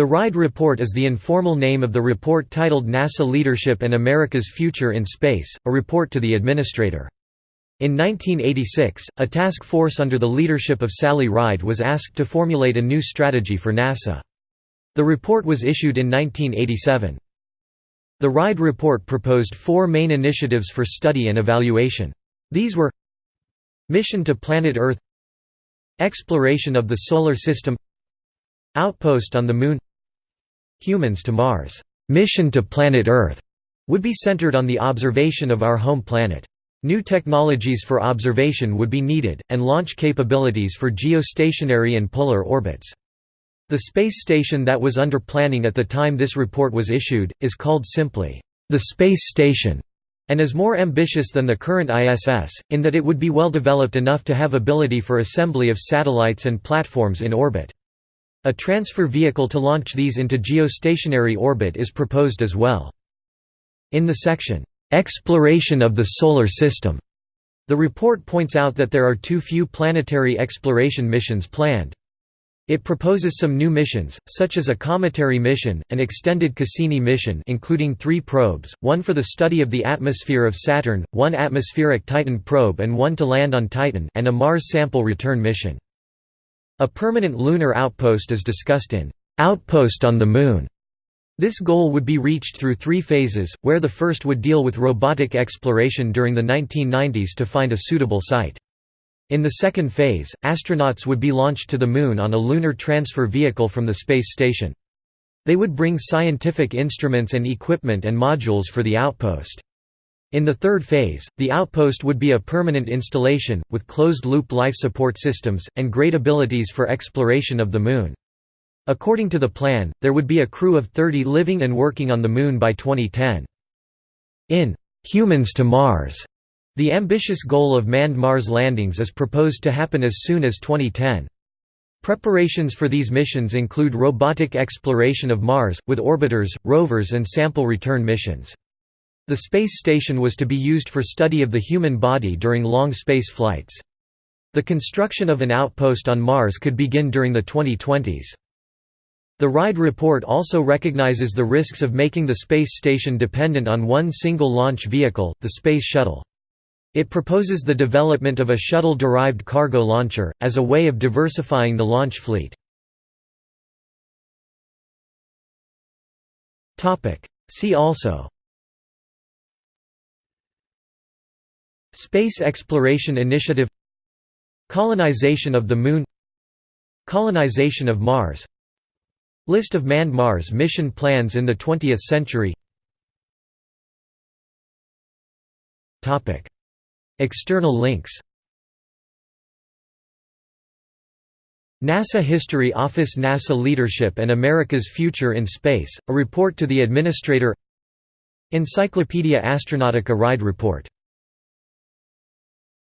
The RIDE Report is the informal name of the report titled NASA Leadership and America's Future in Space, a report to the Administrator. In 1986, a task force under the leadership of Sally Ride was asked to formulate a new strategy for NASA. The report was issued in 1987. The RIDE report proposed four main initiatives for study and evaluation. These were Mission to Planet Earth Exploration of the Solar System Outpost on the Moon Humans to Mars. Mission to Planet Earth would be centered on the observation of our home planet. New technologies for observation would be needed, and launch capabilities for geostationary and polar orbits. The space station that was under planning at the time this report was issued, is called simply, the Space Station, and is more ambitious than the current ISS, in that it would be well developed enough to have ability for assembly of satellites and platforms in orbit. A transfer vehicle to launch these into geostationary orbit is proposed as well. In the section, Exploration of the Solar System. The report points out that there are too few planetary exploration missions planned. It proposes some new missions, such as a cometary mission, an extended Cassini mission including three probes, one for the study of the atmosphere of Saturn, one atmospheric Titan probe and one to land on Titan and a Mars sample return mission. A permanent lunar outpost is discussed in Outpost on the Moon, this goal would be reached through three phases, where the first would deal with robotic exploration during the 1990s to find a suitable site. In the second phase, astronauts would be launched to the Moon on a lunar transfer vehicle from the space station. They would bring scientific instruments and equipment and modules for the outpost. In the third phase, the outpost would be a permanent installation, with closed-loop life support systems, and great abilities for exploration of the Moon. According to the plan, there would be a crew of 30 living and working on the Moon by 2010. In Humans to Mars, the ambitious goal of manned Mars landings is proposed to happen as soon as 2010. Preparations for these missions include robotic exploration of Mars, with orbiters, rovers and sample return missions. The space station was to be used for study of the human body during long space flights. The construction of an outpost on Mars could begin during the 2020s. The RIDE report also recognizes the risks of making the space station dependent on one single launch vehicle, the Space Shuttle. It proposes the development of a shuttle-derived cargo launcher, as a way of diversifying the launch fleet. See also Space Exploration Initiative Colonization of the Moon Colonization of Mars List of manned Mars mission plans in the 20th century. External links. NASA History Office NASA Leadership and America's Future in Space, a report to the Administrator. Encyclopaedia Astronautica Ride Report